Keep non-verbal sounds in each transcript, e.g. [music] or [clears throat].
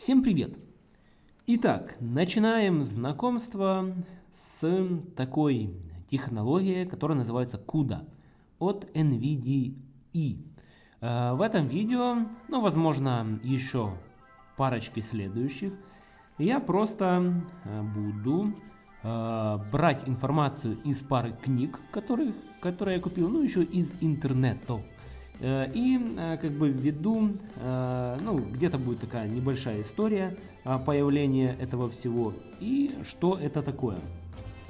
Всем привет! Итак, начинаем знакомство с такой технологией, которая называется CUDA от NVIDIA. Э, в этом видео, ну возможно еще парочки следующих, я просто э, буду э, брать информацию из пары книг, которые, которые я купил, ну еще из интернета. Э, и э, как бы введу, э, ну где-то будет такая небольшая история появления этого всего и что это такое,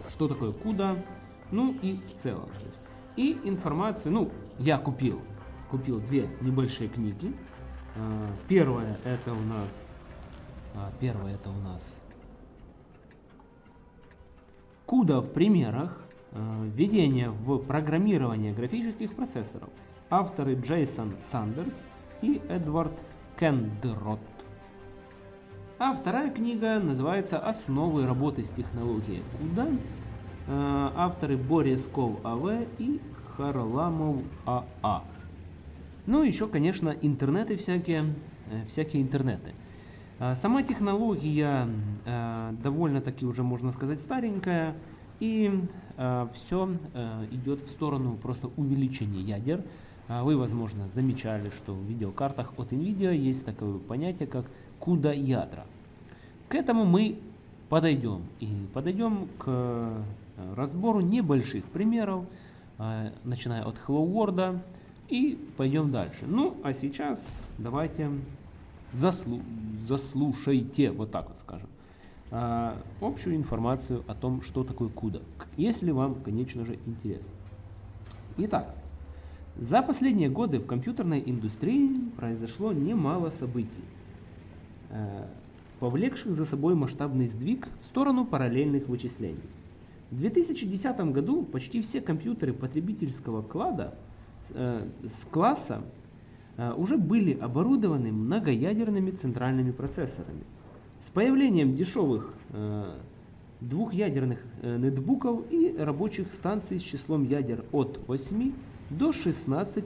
что такое куда, ну и в целом. И информацию, ну я купил, купил две небольшие книги. Первая это у нас, первая это у нас Куда в примерах введение в программирование графических процессоров – Авторы Джейсон Сандерс и Эдвард Кендерот. А вторая книга называется «Основы работы с технологией CUDA». Э, авторы Борис Ков А.В. и Харламов А.А. Ну, еще, конечно, интернеты всякие, э, всякие интернеты. Э, сама технология довольно-таки уже, можно сказать, старенькая. И все идет в сторону просто увеличения ядер. А вы, возможно, замечали, что в видеокартах от NVIDIA есть такое понятие, как CUDA ядра. К этому мы подойдем. И подойдем к э, разбору небольших примеров, э, начиная от Hello World, и пойдем дальше. Ну, а сейчас давайте заслу заслушайте, вот так вот скажем, э, общую информацию о том, что такое CUDA, если вам, конечно же, интересно. Итак, за последние годы в компьютерной индустрии произошло немало событий, э, повлекших за собой масштабный сдвиг в сторону параллельных вычислений. В 2010 году почти все компьютеры потребительского клада, э, с класса э, уже были оборудованы многоядерными центральными процессорами. С появлением дешевых двухъядерных нетбуков и рабочих станций с числом ядер от 8 до 16,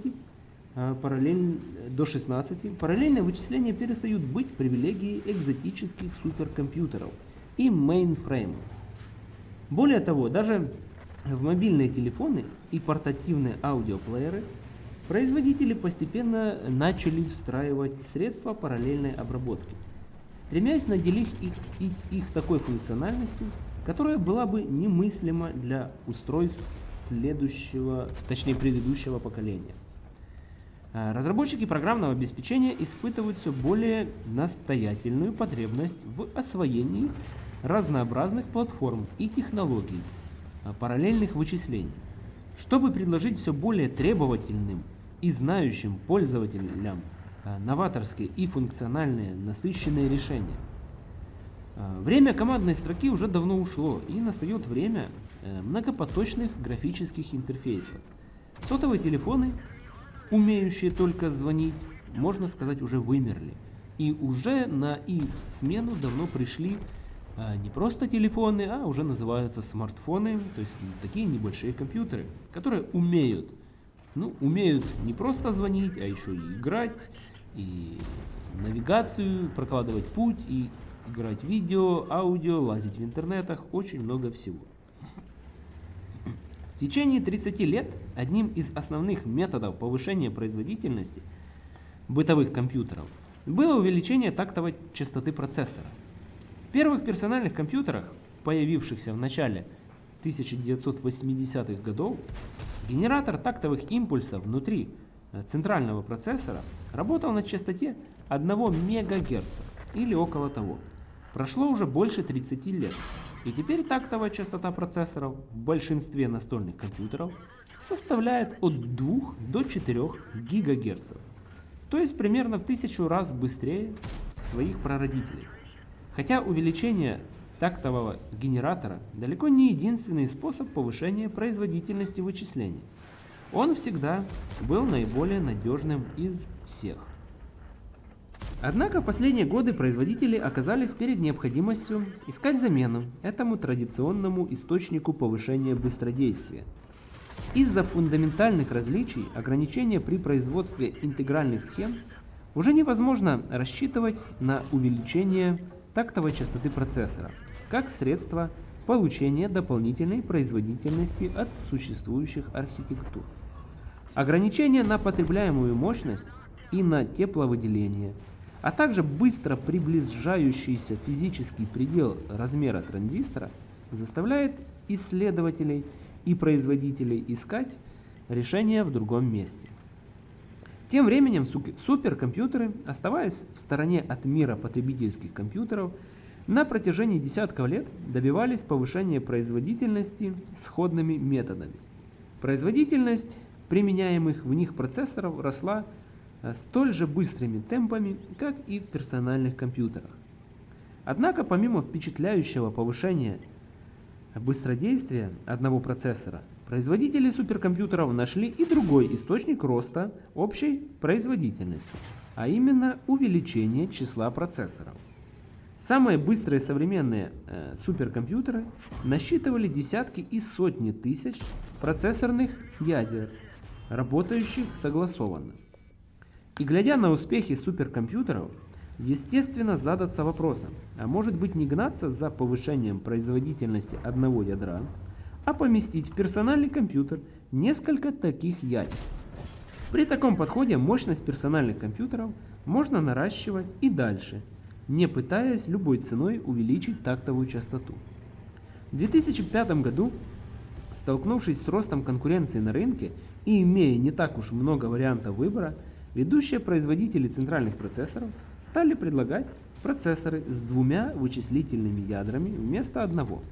а, параллель, до 16 параллельные вычисления перестают быть привилегией экзотических суперкомпьютеров и мейнфреймов. Более того, даже в мобильные телефоны и портативные аудиоплееры производители постепенно начали встраивать средства параллельной обработки, стремясь наделить их, их, их такой функциональностью, которая была бы немыслима для устройств следующего, точнее предыдущего поколения. А, разработчики программного обеспечения испытывают все более настоятельную потребность в освоении разнообразных платформ и технологий а, параллельных вычислений, чтобы предложить все более требовательным и знающим пользователям а, новаторские и функциональные насыщенные решения. Время командной строки уже давно ушло, и настает время многопоточных графических интерфейсов. Сотовые телефоны, умеющие только звонить, можно сказать, уже вымерли. И уже на их смену давно пришли а, не просто телефоны, а уже называются смартфоны, то есть такие небольшие компьютеры, которые умеют, ну, умеют не просто звонить, а еще и играть, и навигацию, прокладывать путь, и играть видео, аудио, лазить в интернетах, очень много всего. В течение 30 лет одним из основных методов повышения производительности бытовых компьютеров было увеличение тактовой частоты процессора. В первых персональных компьютерах, появившихся в начале 1980-х годов, генератор тактовых импульсов внутри центрального процессора работал на частоте 1 МГц или около того. Прошло уже больше 30 лет, и теперь тактовая частота процессоров в большинстве настольных компьютеров составляет от 2 до 4 ГГц, то есть примерно в тысячу раз быстрее своих прародителей. Хотя увеличение тактового генератора далеко не единственный способ повышения производительности вычислений. Он всегда был наиболее надежным из всех. Однако в последние годы производители оказались перед необходимостью искать замену этому традиционному источнику повышения быстродействия. Из-за фундаментальных различий ограничения при производстве интегральных схем уже невозможно рассчитывать на увеличение тактовой частоты процессора, как средство получения дополнительной производительности от существующих архитектур. Ограничения на потребляемую мощность и на тепловыделение, а также быстро приближающийся физический предел размера транзистора заставляет исследователей и производителей искать решения в другом месте. Тем временем суперкомпьютеры, оставаясь в стороне от мира потребительских компьютеров, на протяжении десятков лет добивались повышения производительности сходными методами. Производительность применяемых в них процессоров росла столь же быстрыми темпами, как и в персональных компьютерах. Однако помимо впечатляющего повышения быстродействия одного процессора, производители суперкомпьютеров нашли и другой источник роста общей производительности, а именно увеличение числа процессоров. Самые быстрые современные э, суперкомпьютеры насчитывали десятки и сотни тысяч процессорных ядер, работающих согласованно. И глядя на успехи суперкомпьютеров, естественно задаться вопросом, а может быть не гнаться за повышением производительности одного ядра, а поместить в персональный компьютер несколько таких ядер. При таком подходе мощность персональных компьютеров можно наращивать и дальше – не пытаясь любой ценой увеличить тактовую частоту. В 2005 году, столкнувшись с ростом конкуренции на рынке и имея не так уж много вариантов выбора, ведущие производители центральных процессоров стали предлагать процессоры с двумя вычислительными ядрами вместо одного.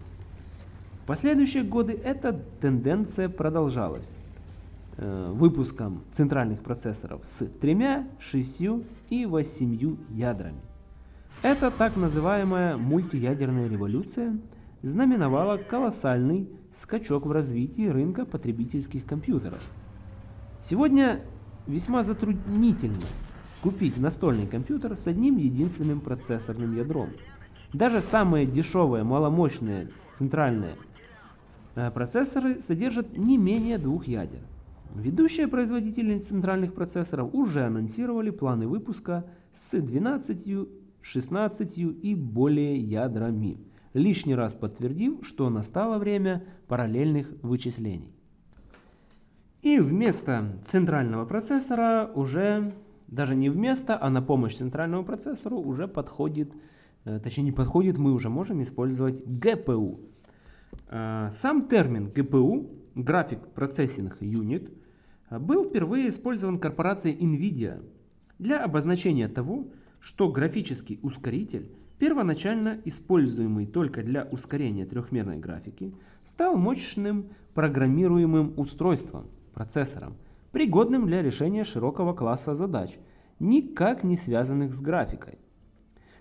В последующие годы эта тенденция продолжалась э, выпуском центральных процессоров с тремя, шестью и восемью ядрами. Эта так называемая мультиядерная революция знаменовала колоссальный скачок в развитии рынка потребительских компьютеров. Сегодня весьма затруднительно купить настольный компьютер с одним единственным процессорным ядром. Даже самые дешевые маломощные центральные э, процессоры содержат не менее двух ядер. Ведущие производители центральных процессоров уже анонсировали планы выпуска с 12 16 и более ядрами, лишний раз подтвердив, что настало время параллельных вычислений. И вместо центрального процессора уже, даже не вместо, а на помощь центральному процессору уже подходит, э, точнее не подходит, мы уже можем использовать GPU. Э, сам термин GPU, Graphic Processing Unit, был впервые использован корпорацией NVIDIA для обозначения того, что графический ускоритель, первоначально используемый только для ускорения трехмерной графики, стал мощным программируемым устройством, процессором, пригодным для решения широкого класса задач, никак не связанных с графикой.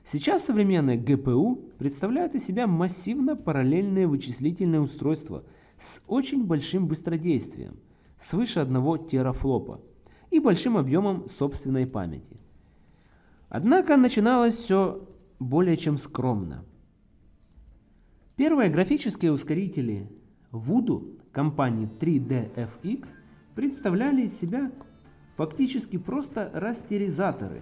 Сейчас современные GPU представляют из себя массивно параллельные вычислительные устройства с очень большим быстродействием, свыше 1 терафлопа, и большим объемом собственной памяти. Однако начиналось все более чем скромно. Первые графические ускорители Voodoo компании 3DFX представляли из себя фактически просто растеризаторы,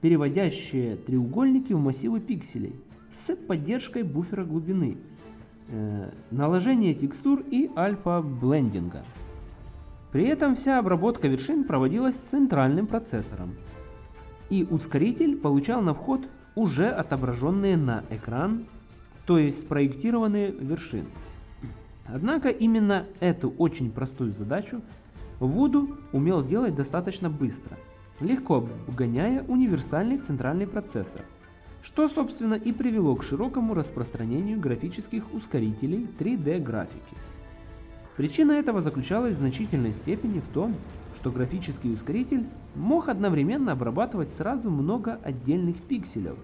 переводящие треугольники в массивы пикселей с поддержкой буфера глубины, э, наложения текстур и альфа-блендинга. При этом вся обработка вершин проводилась центральным процессором, и ускоритель получал на вход уже отображенные на экран, то есть спроектированные вершины. Однако именно эту очень простую задачу Вуду умел делать достаточно быстро, легко обгоняя универсальный центральный процессор, что собственно и привело к широкому распространению графических ускорителей 3D графики. Причина этого заключалась в значительной степени в том, что графический ускоритель мог одновременно обрабатывать сразу много отдельных пикселей,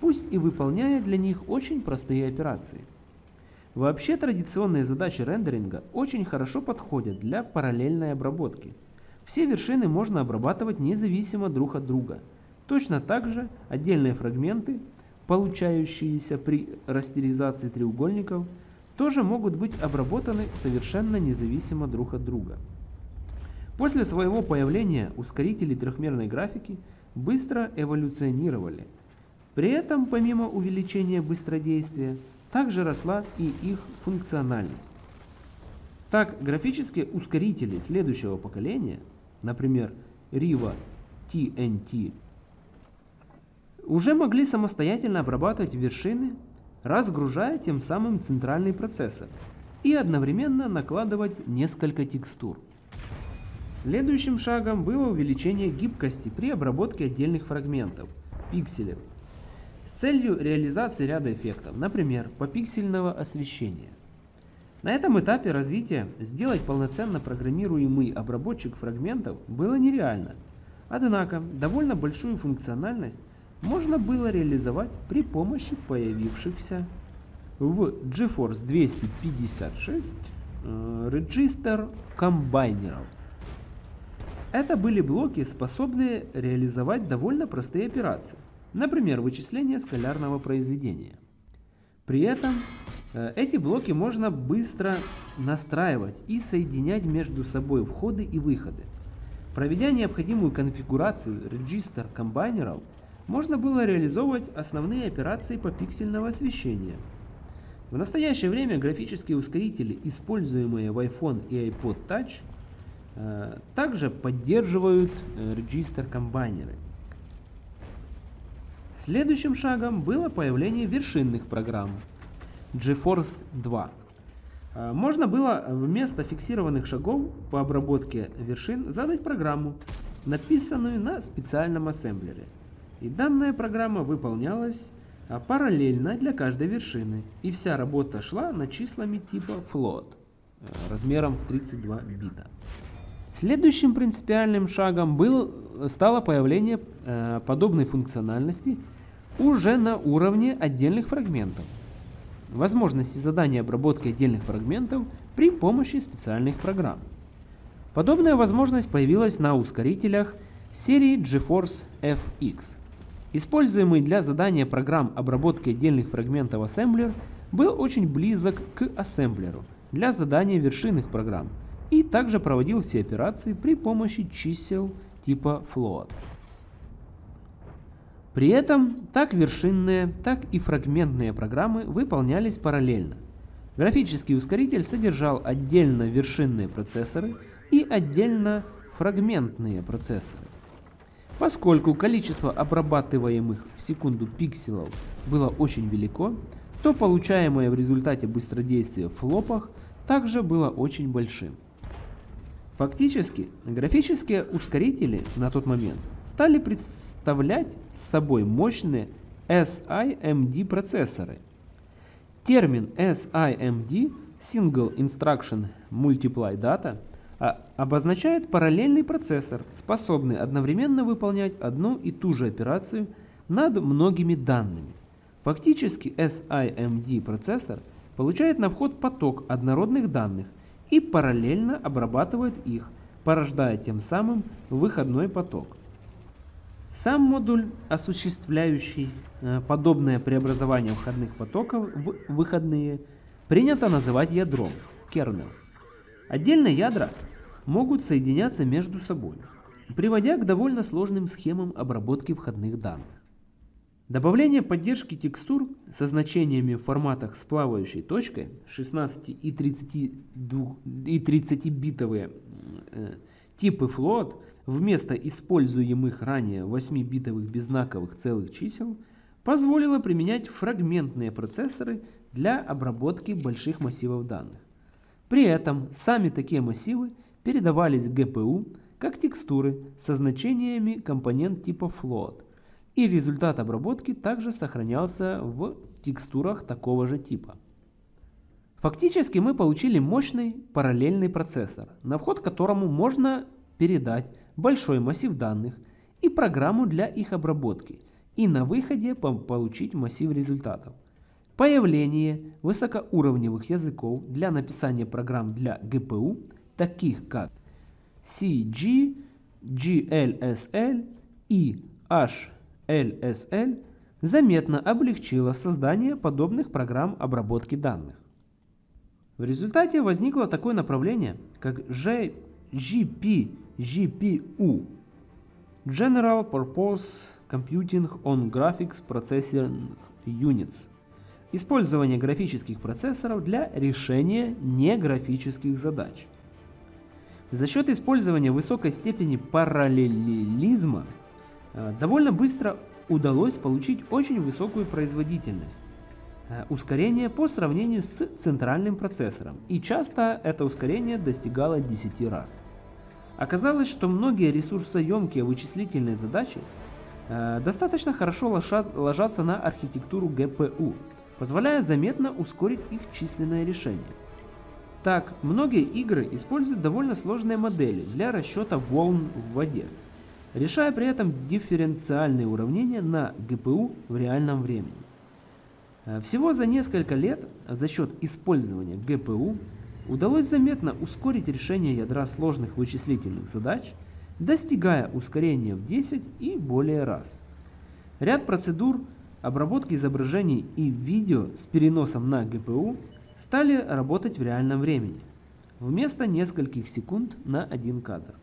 пусть и выполняя для них очень простые операции. Вообще традиционные задачи рендеринга очень хорошо подходят для параллельной обработки. Все вершины можно обрабатывать независимо друг от друга. Точно так же отдельные фрагменты, получающиеся при растеризации треугольников, тоже могут быть обработаны совершенно независимо друг от друга. После своего появления ускорители трехмерной графики быстро эволюционировали. При этом, помимо увеличения быстродействия, также росла и их функциональность. Так, графические ускорители следующего поколения, например, Riva TNT, уже могли самостоятельно обрабатывать вершины, разгружая тем самым центральный процессор и одновременно накладывать несколько текстур. Следующим шагом было увеличение гибкости при обработке отдельных фрагментов, пикселей, с целью реализации ряда эффектов, например, попиксельного освещения. На этом этапе развития сделать полноценно программируемый обработчик фрагментов было нереально, однако довольно большую функциональность можно было реализовать при помощи появившихся в GeForce 256 э, Register комбайнеров. Это были блоки, способные реализовать довольно простые операции, например, вычисление скалярного произведения. При этом э, эти блоки можно быстро настраивать и соединять между собой входы и выходы. Проведя необходимую конфигурацию регистр комбайнеров, можно было реализовывать основные операции по пиксельного освещения. В настоящее время графические ускорители, используемые в iPhone и iPod Touch, э, также поддерживают э, регистр комбайнеры. Следующим шагом было появление вершинных программ GeForce 2. Э, можно было вместо фиксированных шагов по обработке вершин задать программу, написанную на специальном ассемблере. И данная программа выполнялась а, параллельно для каждой вершины. И вся работа шла над числами типа float э, размером 32 бита. Следующим принципиальным шагом был, стало появление э, подобной функциональности уже на уровне отдельных фрагментов. Возможности задания обработки отдельных фрагментов при помощи специальных программ. Подобная возможность появилась на ускорителях серии GeForce FX. Используемый для задания программ обработки отдельных фрагментов ассемблер был очень близок к ассемблеру для задания вершинных программ и также проводил все операции при помощи чисел типа float. При этом так вершинные, так и фрагментные программы выполнялись параллельно. Графический ускоритель содержал отдельно вершинные процессоры и отдельно фрагментные процессоры. Поскольку количество обрабатываемых в секунду пикселов было очень велико, то получаемое в результате быстродействия в флопах также было очень большим. Фактически, графические ускорители на тот момент стали представлять собой мощные SIMD процессоры. Термин SIMD Single Instruction Multiply Data а обозначает параллельный процессор, способный одновременно выполнять одну и ту же операцию над многими данными. Фактически SIMD процессор получает на вход поток однородных данных и параллельно обрабатывает их, порождая тем самым выходной поток. Сам модуль, осуществляющий э, подобное преобразование входных потоков в выходные, принято называть ядром, kernel. Отдельные ядра могут соединяться между собой, приводя к довольно сложным схемам обработки входных данных. Добавление поддержки текстур со значениями в форматах с плавающей точкой 16 и 30, битовые э, типы float вместо используемых ранее 8-битовых беззнаковых целых чисел позволило применять фрагментные процессоры для обработки больших массивов данных. При этом сами такие массивы передавались GPU как текстуры со значениями компонент типа float, и результат обработки также сохранялся в текстурах такого же типа. Фактически мы получили мощный параллельный процессор, на вход которому можно передать большой массив данных и программу для их обработки, и на выходе получить массив результатов. Появление высокоуровневых языков для написания программ для GPU, таких как CG, GLSL и HLSL, заметно облегчило создание подобных программ обработки данных. В результате возникло такое направление, как GPGPU General Purpose Computing on Graphics Processing Units. Использование графических процессоров для решения неграфических задач. За счет использования высокой степени параллелизма довольно быстро удалось получить очень высокую производительность, э, ускорение по сравнению с центральным процессором, и часто это ускорение достигало 10 раз. Оказалось, что многие ресурсоемкие вычислительные задачи э, достаточно хорошо ложатся на архитектуру GPU, позволяя заметно ускорить их численное решение. Так, многие игры используют довольно сложные модели для расчета волн в воде, решая при этом дифференциальные уравнения на GPU в реальном времени. Э, всего за несколько лет за счет использования GPU удалось заметно ускорить решение ядра сложных вычислительных задач, достигая ускорения в 10 и более раз. Ряд процедур обработки изображений и видео с переносом на GPU стали работать в реальном времени, вместо нескольких секунд на один кадр.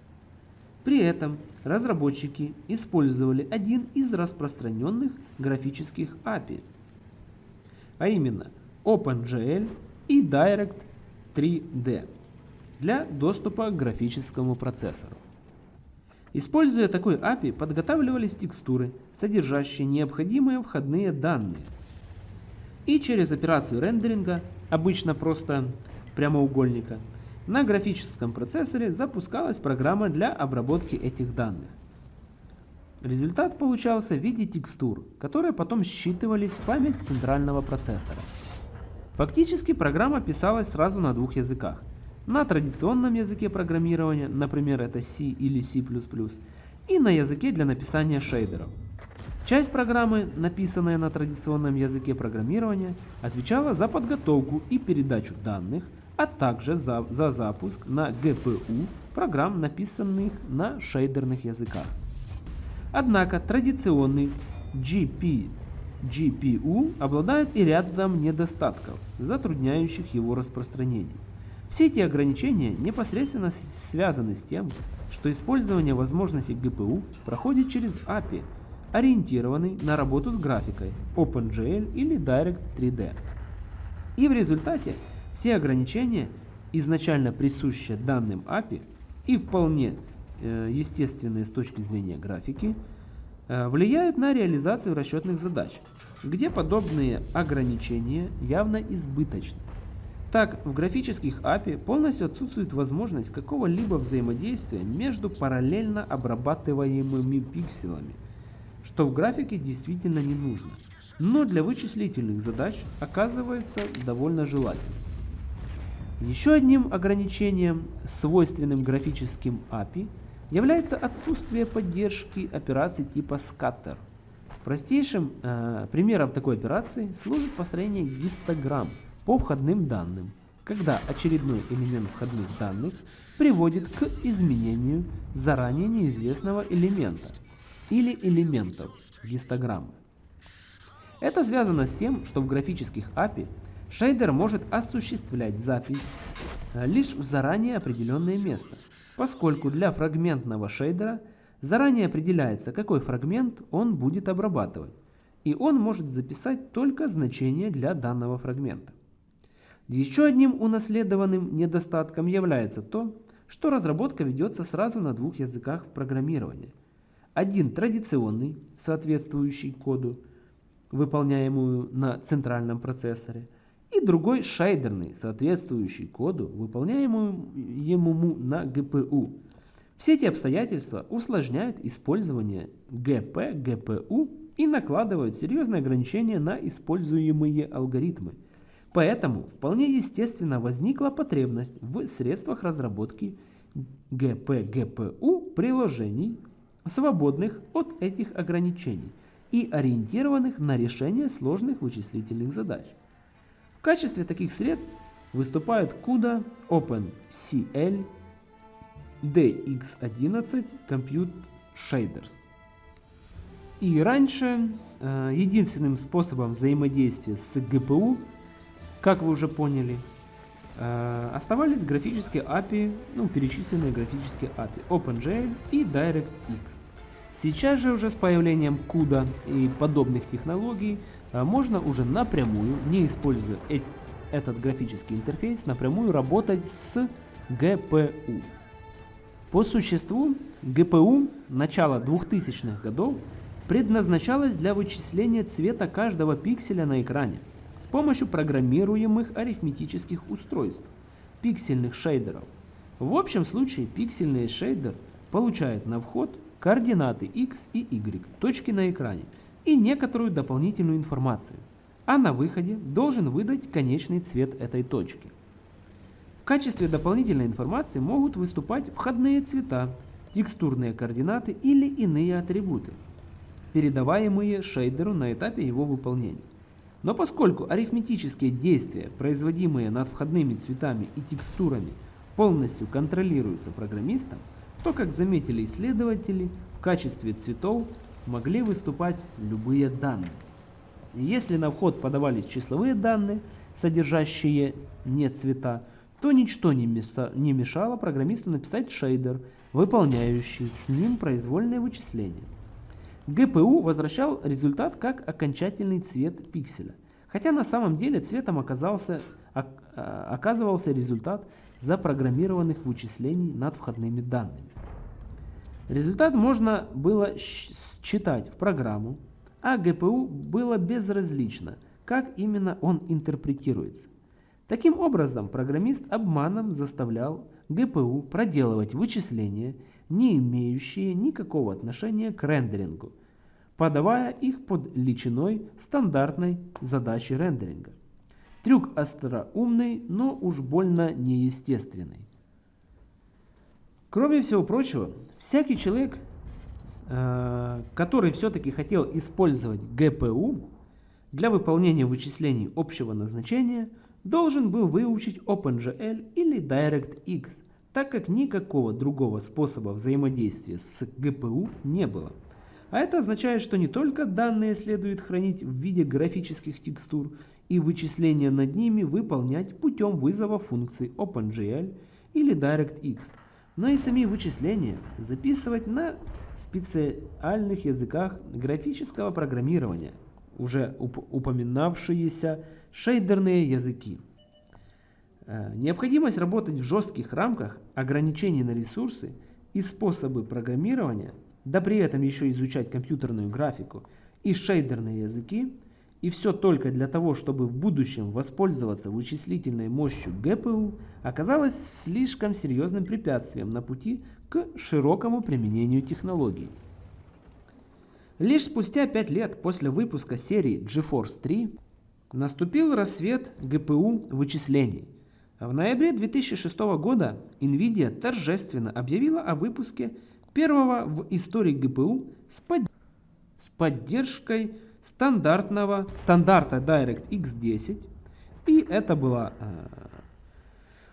При этом разработчики использовали один из распространенных графических API, а именно OpenGL и Direct 3D для доступа к графическому процессору. Используя такой API, подготавливались текстуры, содержащие необходимые входные данные. И через операцию рендеринга, обычно просто прямоугольника, на графическом процессоре запускалась программа для обработки этих данных. Результат получался в виде текстур, которые потом считывались в память центрального процессора. Фактически программа писалась сразу на двух языках. На традиционном языке программирования, например это C или C++, и на языке для написания шейдеров. Часть программы, написанная на традиционном языке программирования, отвечала за подготовку и передачу данных, а также за, за запуск на GPU программ, написанных на шейдерных языках. Однако традиционный GP, GPU обладает и рядом недостатков, затрудняющих его распространение. Все эти ограничения непосредственно связаны с тем, что использование возможностей GPU проходит через API, ориентированный на работу с графикой OpenGL или Direct 3D. И в результате все ограничения, изначально присущие данным API и вполне э, естественные с точки зрения графики, э, влияют на реализацию расчетных задач, где подобные ограничения явно избыточны. Так, в графических API полностью отсутствует возможность какого-либо взаимодействия между параллельно обрабатываемыми пикселями, что в графике действительно не нужно, но для вычислительных задач оказывается довольно желательным. Еще одним ограничением, свойственным графическим API, является отсутствие поддержки операций типа scatter. Простейшим э, примером такой операции служит построение гистограмм по входным данным, когда очередной элемент входных данных приводит к изменению заранее неизвестного элемента или элементов гистограммы. Это связано с тем, что в графических API Шейдер может осуществлять запись э, лишь в заранее определенное место, поскольку для фрагментного шейдера заранее определяется, какой фрагмент он будет обрабатывать, и он может записать только значение для данного фрагмента. Еще одним унаследованным недостатком является то, что разработка ведется сразу на двух языках программирования. Один традиционный, соответствующий коду, выполняемую на центральном процессоре – и другой шейдерный, соответствующий коду, выполняемому на GPU. Все эти обстоятельства усложняют использование GP, GPU и накладывают серьезные ограничения на используемые алгоритмы. Поэтому вполне естественно возникла потребность в средствах разработки GPU приложений, свободных от этих ограничений и ориентированных на решение сложных вычислительных задач. В качестве таких средств выступают CUDA, OpenCL, DX11 Compute Shaders. И раньше э, единственным способом взаимодействия с GPU, как вы уже поняли, э, оставались графические API, ну, перечисленные графические API OpenGL и DirectX. Сейчас же уже с появлением CUDA и подобных технологий можно уже напрямую, не используя э этот графический интерфейс, напрямую работать с GPU. По существу, GPU начала 2000-х годов предназначалась для вычисления цвета каждого пикселя на экране с помощью программируемых арифметических устройств, пиксельных шейдеров. В общем случае пиксельный шейдер получает на вход координаты x и y, точки на экране, и некоторую дополнительную информацию, а на выходе должен выдать конечный цвет этой точки. В качестве дополнительной информации могут выступать входные цвета, текстурные координаты или иные атрибуты, передаваемые шейдеру на этапе его выполнения. Но поскольку арифметические действия, производимые над входными цветами и текстурами, полностью контролируются программистом, то, как заметили исследователи, в качестве цветов могли выступать любые данные. Если на вход подавались числовые данные, содержащие не цвета, то ничто не мешало программисту написать шейдер, выполняющий с ним произвольные вычисления. GPU возвращал результат как окончательный цвет пикселя, хотя на самом деле цветом оказался, а, оказывался результат запрограммированных вычислений над входными данными. Результат можно было считать в программу, а GPU было безразлично, как именно он интерпретируется. Таким образом, программист обманом заставлял GPU проделывать вычисления, не имеющие никакого отношения к рендерингу, подавая их под личиной стандартной задачи рендеринга. Трюк остроумный, но уж больно неестественный. Кроме всего прочего, всякий человек, э, который все-таки хотел использовать GPU для выполнения вычислений общего назначения – должен был выучить OpenGL или DirectX, так как никакого другого способа взаимодействия с GPU не было. А это означает, что не только данные следует хранить в виде графических текстур и вычисления над ними выполнять путем вызова функций OpenGL или DirectX, но и сами вычисления записывать на специальных языках графического программирования, уже уп упоминавшиеся шейдерные языки. Э, необходимость работать в жестких рамках ограничений на ресурсы и способы программирования, да при этом еще изучать компьютерную графику и шейдерные языки, и все только для того, чтобы в будущем воспользоваться вычислительной мощью GPU, оказалось слишком серьезным препятствием на пути к широкому применению технологий. Лишь спустя 5 лет после выпуска серии GeForce 3 Наступил рассвет ГПУ вычислений. В ноябре 2006 года NVIDIA торжественно объявила о выпуске первого в истории ГПУ с, под... с поддержкой стандартного стандарта DirectX 10. И это была э,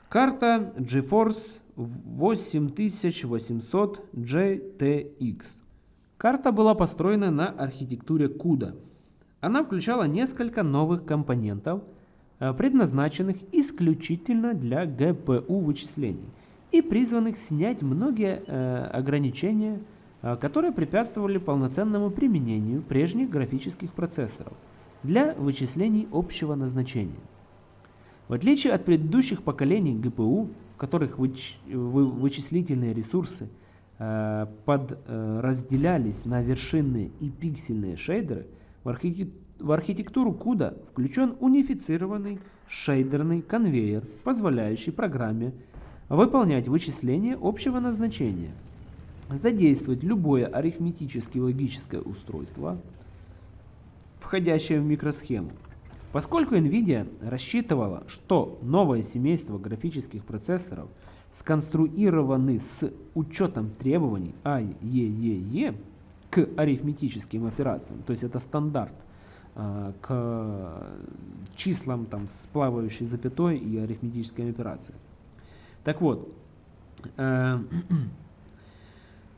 карта GeForce 8800 GTX. Карта была построена на архитектуре CUDA. Она включала несколько новых компонентов, э, предназначенных исключительно для GPU вычислений и призванных снять многие э, ограничения, которые препятствовали полноценному применению прежних графических процессоров для вычислений общего назначения. В отличие от предыдущих поколений GPU, в которых выч вычислительные ресурсы подразделялись на вершинные и пиксельные шейдеры – в, архитектуру CUDA включен унифицированный шейдерный конвейер, позволяющий программе выполнять вычисления общего назначения, задействовать любое арифметически логическое устройство, входящее в микросхему. Поскольку NVIDIA рассчитывала, что новое семейство графических процессоров сконструированы с учетом требований IEEE, к арифметическим операциям, то есть это стандарт э, к числам там, с плавающей запятой и арифметическими операциями. Так вот, э,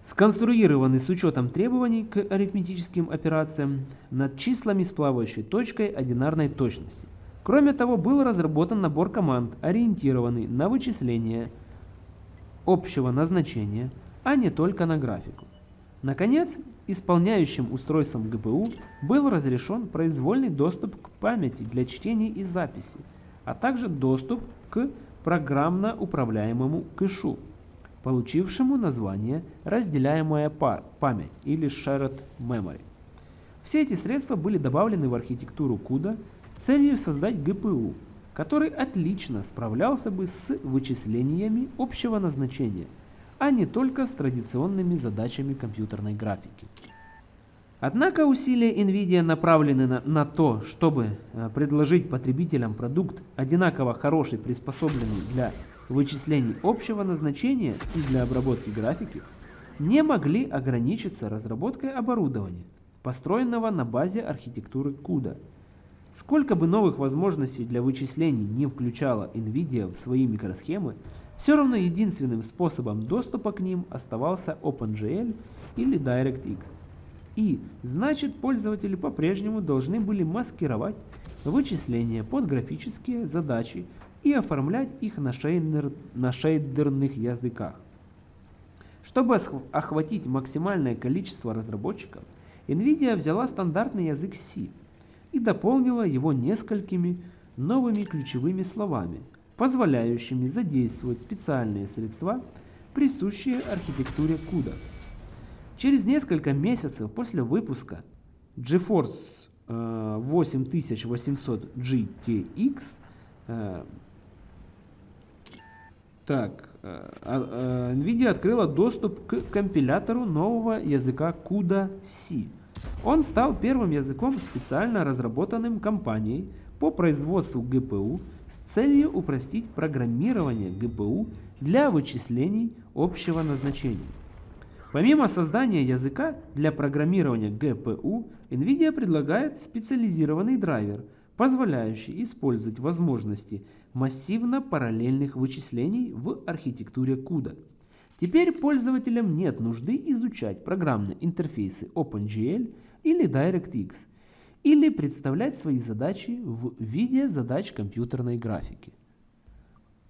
сконструированы с учетом требований к арифметическим операциям над числами с плавающей точкой одинарной точности. Кроме того, был разработан набор команд, ориентированный на вычисление общего назначения, а не только на графику. Наконец, исполняющим устройством ГПУ был разрешен произвольный доступ к памяти для чтения и записи, а также доступ к программно управляемому кэшу, получившему название «разделяемая память» или Shared Memory. Все эти средства были добавлены в архитектуру CUDA с целью создать ГПУ, который отлично справлялся бы с вычислениями общего назначения, а не только с традиционными задачами компьютерной графики. Однако усилия NVIDIA направлены на, на то, чтобы э, предложить потребителям продукт, одинаково хороший, приспособленный для вычислений общего назначения и для обработки графики, не могли ограничиться разработкой оборудования, построенного на базе архитектуры CUDA. Сколько бы новых возможностей для вычислений не включала NVIDIA в свои микросхемы, все равно единственным способом доступа к ним оставался OpenGL или DirectX. И, значит, пользователи по-прежнему должны были маскировать вычисления под графические задачи и оформлять их на, шейдер, на шейдерных языках. Чтобы охватить максимальное количество разработчиков, NVIDIA взяла стандартный язык C и дополнила его несколькими новыми ключевыми словами, позволяющими задействовать специальные средства, присущие архитектуре CUDA. Через несколько месяцев после выпуска GeForce 8800 э, GTX э, так, э, а, NVIDIA открыла доступ к компилятору нового языка CUDA-C. Он стал первым языком, специально разработанным компанией по производству GPU с целью упростить программирование GPU для вычислений общего назначения. Помимо создания языка для программирования GPU, NVIDIA предлагает специализированный драйвер, позволяющий использовать возможности массивно-параллельных вычислений в архитектуре CUDA. Теперь пользователям нет нужды изучать программные интерфейсы OpenGL или DirectX, или представлять свои задачи в виде задач компьютерной графики.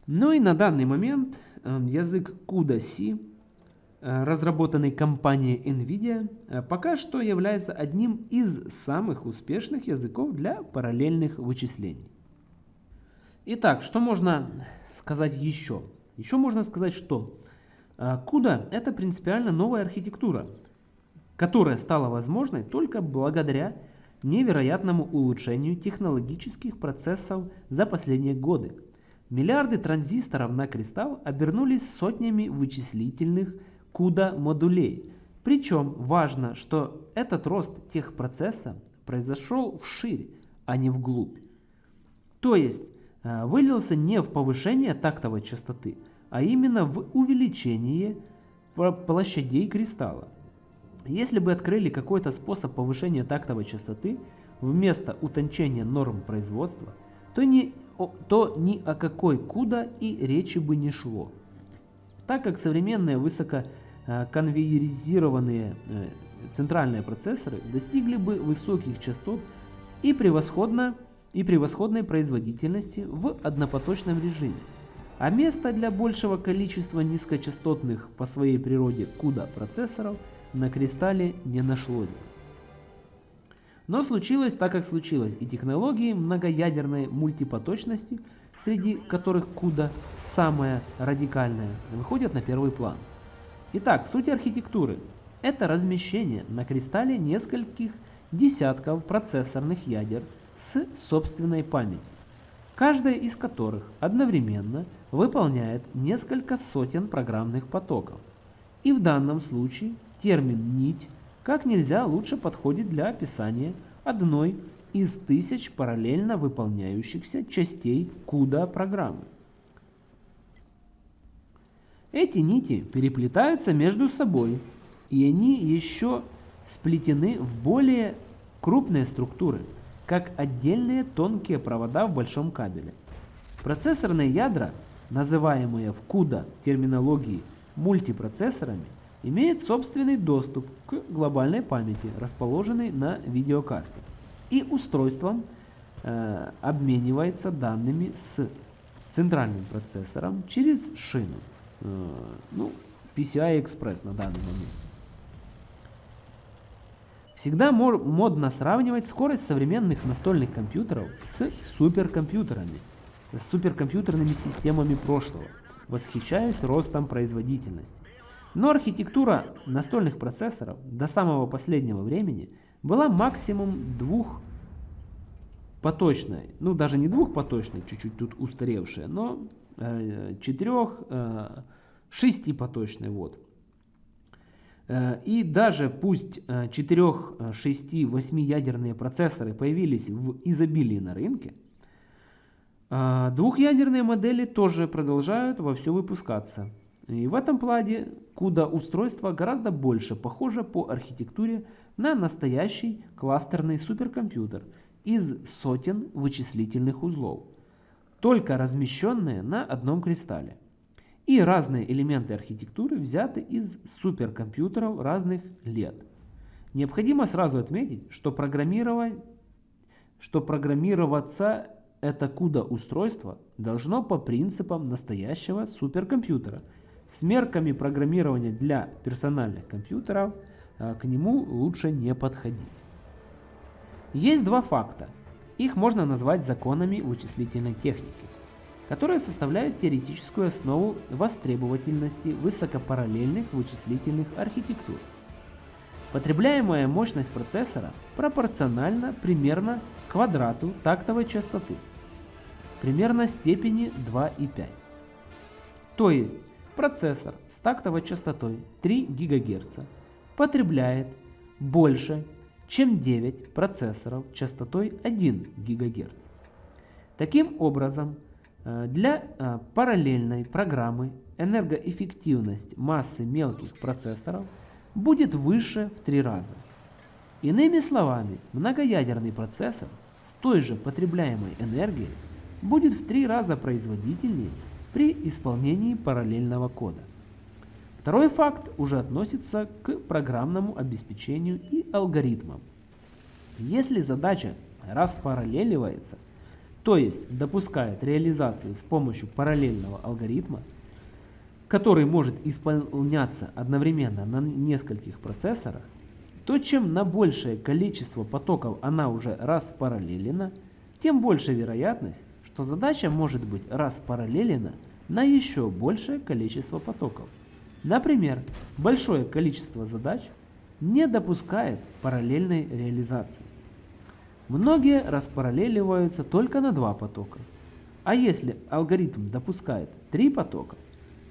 Но и на данный момент эм, язык CUDA-C Э, разработанный компанией NVIDIA, э, пока что является одним из самых успешных языков для параллельных вычислений. Итак, что можно сказать еще? Еще можно сказать, что CUDA э, это принципиально новая архитектура, которая стала возможной только благодаря невероятному улучшению технологических процессов за последние годы. Миллиарды транзисторов на кристалл обернулись сотнями вычислительных CUDA модулей. Причем важно, что этот рост техпроцесса произошел вширь, а не вглубь. То есть вылился не в повышение тактовой частоты, а именно в увеличение площадей кристалла. Если бы открыли какой-то способ повышения тактовой частоты вместо утончения норм производства, то ни, то ни о какой CUDA и речи бы не шло. Так как современные высоко Э, конвейеризированные э, центральные процессоры достигли бы высоких частот и, превосходно, и превосходной производительности в однопоточном режиме. А места для большего количества низкочастотных по своей природе CUDA процессоров на кристалле не нашлось. Но случилось так, как случилось, и технологии многоядерной мультипоточности, среди которых CUDA самая радикальная, выходят на первый план – Итак, суть архитектуры – это размещение на кристалле нескольких десятков процессорных ядер с собственной памятью, каждая из которых одновременно выполняет несколько сотен программных потоков. И в данном случае термин «нить» как нельзя лучше подходит для описания одной из тысяч параллельно выполняющихся частей CUDA программы. Эти нити переплетаются между собой, и они еще сплетены в более крупные структуры, как отдельные тонкие провода в большом кабеле. Процессорные ядра, называемые в CUDA терминологии мультипроцессорами, имеют собственный доступ к глобальной памяти, расположенной на видеокарте, и устройством э, обменивается данными с центральным процессором через шину. Э, ну, PCI Express на данный момент. Всегда модно сравнивать скорость современных настольных компьютеров с суперкомпьютерами, с суперкомпьютерными системами прошлого, восхищаясь ростом производительности. Но архитектура настольных процессоров до самого последнего времени была максимум двух поточной, ну даже не двухпоточной, чуть-чуть тут устаревшая, но э, четырех, э, шестипоточной, вот. Э, и даже пусть 4, 6, 8 ядерные процессоры появились в изобилии на рынке, э, двухъядерные модели тоже продолжают во все выпускаться. И в этом плане CUDA устройство гораздо больше похоже по архитектуре на настоящий кластерный суперкомпьютер из сотен вычислительных узлов, только размещенные на одном кристалле. И разные элементы архитектуры взяты из суперкомпьютеров разных лет. Необходимо сразу отметить, что, программировать, что программироваться это CUDA устройство должно по принципам настоящего суперкомпьютера – с мерками программирования для персональных компьютеров а, к нему лучше не подходить. Есть два факта. Их можно назвать законами вычислительной техники, которые составляют теоретическую основу востребовательности высокопараллельных вычислительных архитектур. Потребляемая мощность процессора пропорциональна примерно квадрату тактовой частоты, примерно степени 2,5. То есть Процессор с тактовой частотой 3 ГГц потребляет больше, чем 9 процессоров частотой 1 ГГц. Таким образом, для э, параллельной программы энергоэффективность массы мелких процессоров будет выше в 3 раза. Иными словами, многоядерный процессор с той же потребляемой энергией будет в 3 раза производительнее при исполнении параллельного кода. Второй факт уже относится к программному обеспечению и алгоритмам. Если задача распараллеливается, то есть допускает реализацию с помощью параллельного алгоритма, который может исполняться одновременно на нескольких процессорах, то чем на большее количество потоков она уже распараллелена, тем больше вероятность, что задача может быть распараллелена на еще большее количество потоков. Например, большое количество задач не допускает параллельной реализации. Многие распараллеливаются только на два потока. А если алгоритм допускает три потока,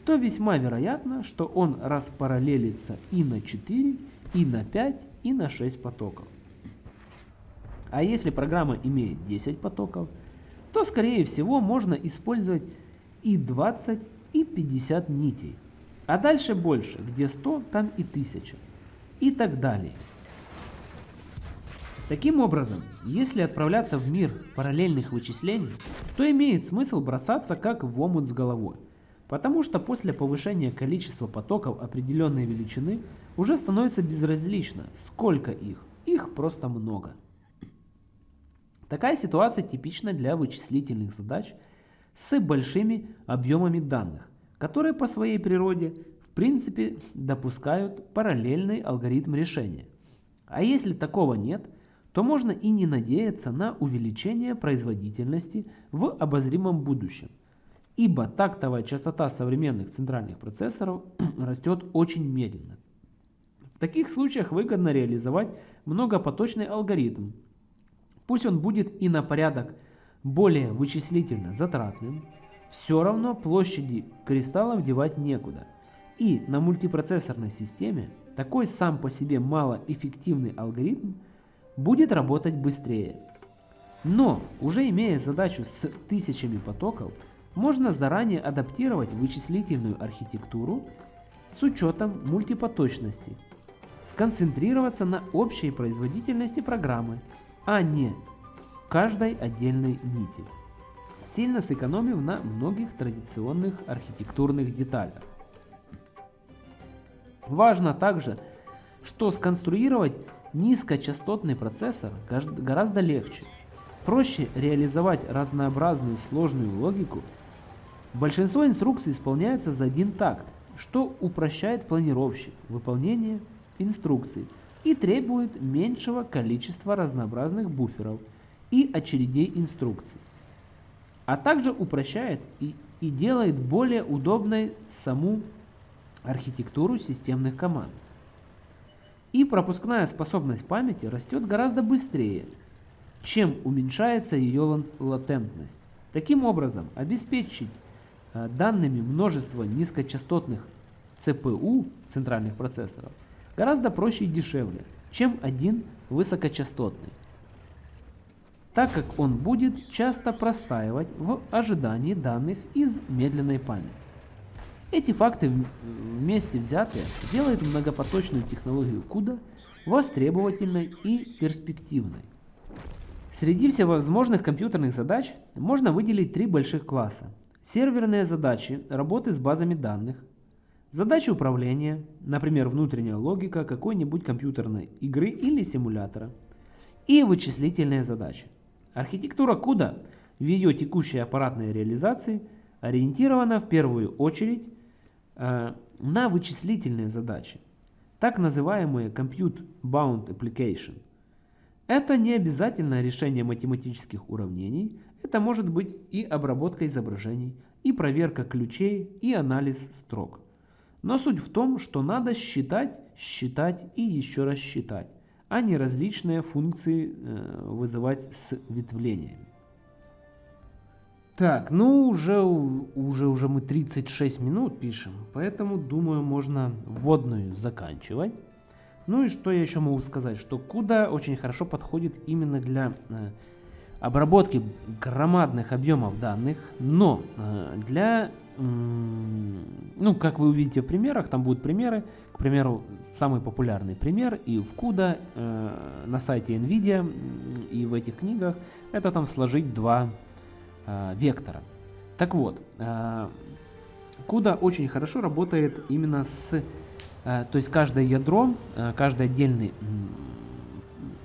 то весьма вероятно, что он распараллелится и на 4, и на 5, и на 6 потоков. А если программа имеет 10 потоков, то скорее всего можно использовать и 20 и 50 нитей. А дальше больше, где 100, там и 1000. И так далее. Таким образом, если отправляться в мир параллельных вычислений, то имеет смысл бросаться как в омут с головой. Потому что после повышения количества потоков определенной величины уже становится безразлично, сколько их. Их просто много. Такая ситуация типична для вычислительных задач с большими объемами данных, которые по своей природе в принципе допускают параллельный алгоритм решения. А если такого нет, то можно и не надеяться на увеличение производительности в обозримом будущем, ибо тактовая частота современных центральных процессоров [clears throat] растет очень медленно. В таких случаях выгодно реализовать многопоточный алгоритм, Пусть он будет и на порядок более вычислительно затратным, все равно площади кристаллов девать некуда. И на мультипроцессорной системе такой сам по себе малоэффективный алгоритм будет работать быстрее. Но, уже имея задачу с тысячами потоков, можно заранее адаптировать вычислительную архитектуру с учетом мультипоточности, сконцентрироваться на общей производительности программы а не каждой отдельной нити, сильно сэкономив на многих традиционных архитектурных деталях. Важно также, что сконструировать низкочастотный процессор гораздо легче. Проще реализовать разнообразную сложную логику. Большинство инструкций исполняется за один такт, что упрощает планировщик выполнение инструкций, и требует меньшего количества разнообразных буферов и очередей инструкций, а также упрощает и, и делает более удобной саму архитектуру системных команд. И пропускная способность памяти растет гораздо быстрее, чем уменьшается ее латентность. Таким образом, обеспечить э, данными множество низкочастотных ЦПУ, центральных процессоров, гораздо проще и дешевле, чем один высокочастотный, так как он будет часто простаивать в ожидании данных из медленной памяти. Эти факты вместе взятые делают многопоточную технологию CUDA востребовательной и перспективной. Среди всевозможных компьютерных задач можно выделить три больших класса. Серверные задачи работы с базами данных, задачи управления, например, внутренняя логика какой-нибудь компьютерной игры или симулятора, и вычислительные задачи. Архитектура CUDA в ее текущей аппаратной реализации ориентирована в первую очередь на вычислительные задачи, так называемые Compute Bound Application – это не обязательно решение математических уравнений, это может быть и обработка изображений, и проверка ключей, и анализ строк. Но суть в том, что надо считать, считать и еще раз считать, а не различные функции э, вызывать с ветвлениями. Так, ну уже, уже, уже мы 36 минут пишем, поэтому думаю можно вводную заканчивать. Ну и что я еще могу сказать, что CUDA очень хорошо подходит именно для э, обработки громадных объемов данных, но э, для, э, ну как вы увидите в примерах, там будут примеры, к примеру, самый популярный пример и в CUDA э, на сайте NVIDIA и в этих книгах, это там сложить два вектора. Так вот, э, CUDA очень хорошо работает именно с Э, то есть каждое ядро, э, каждый отдельный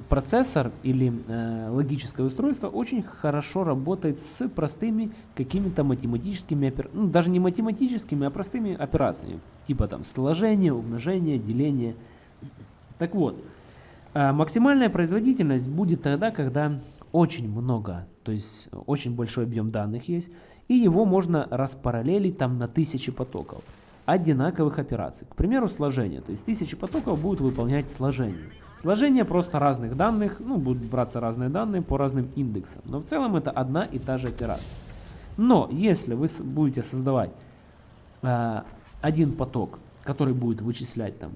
процессор или э, логическое устройство очень хорошо работает с простыми какими-то математическими, ну даже не математическими, а простыми операциями, типа там сложение, умножение, деление. Так вот, максимальная производительность будет тогда, когда очень много, то есть очень большой объем данных есть, и его можно распараллелить там на тысячи потоков одинаковых операций. К примеру, сложение. То есть тысячи потоков будут выполнять сложение. Сложение просто разных данных, ну, будут браться разные данные по разным индексам. Но в целом это одна и та же операция. Но если вы будете создавать э, один поток, который будет вычислять там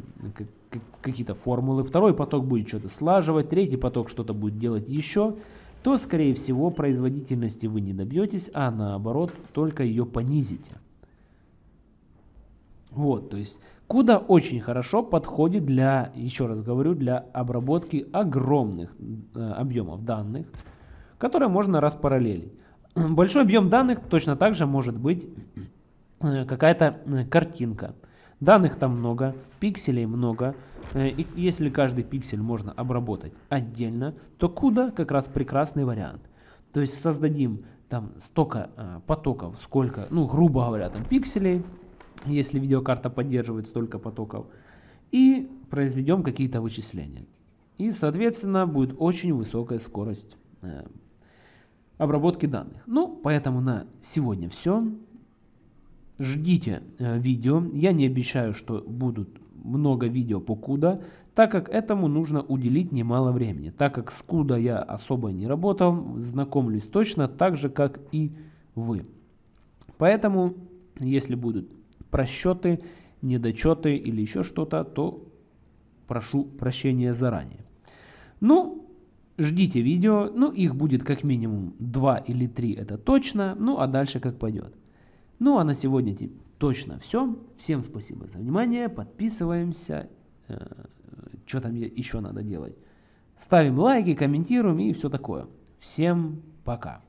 какие-то формулы, второй поток будет что-то слаживать, третий поток что-то будет делать еще, то, скорее всего, производительности вы не добьетесь, а наоборот, только ее понизите. Вот, то есть CUDA очень хорошо подходит для, еще раз говорю, для обработки огромных э, объемов данных, которые можно распараллелить. Большой объем данных точно так же может быть э, какая-то э, картинка. Данных там много, пикселей много. Э, и если каждый пиксель можно обработать отдельно, то CUDA как раз прекрасный вариант. То есть создадим там столько э, потоков, сколько, ну грубо говоря, там пикселей, если видеокарта поддерживает столько потоков, и произведем какие-то вычисления. И, соответственно, будет очень высокая скорость э, обработки данных. Ну, поэтому на сегодня все. Ждите э, видео. Я не обещаю, что будут много видео по CUDA, так как этому нужно уделить немало времени. Так как с CUDA я особо не работал, знакомлюсь точно так же, как и вы. Поэтому, если будут просчеты, недочеты или еще что-то, то прошу прощения заранее. Ну, ждите видео, ну их будет как минимум 2 или 3, это точно, ну а дальше как пойдет. Ну а на сегодня точно все. Всем спасибо за внимание, подписываемся, э, что там еще надо делать. Ставим лайки, комментируем и все такое. Всем пока.